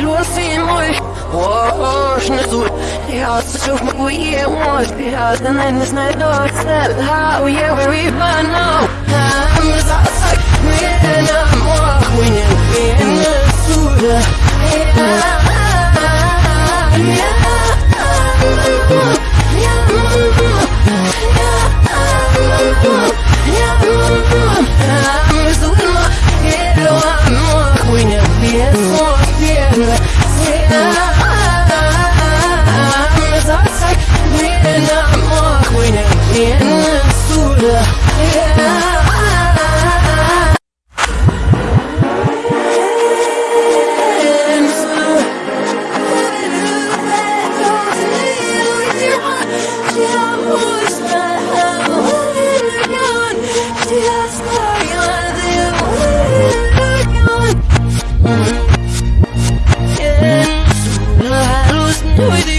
låser mål Åh, snäsor Jag så tjock med gå i mål Vi har den enda snälla Ställ här och jag vill vi bara nå I'm a zasak Med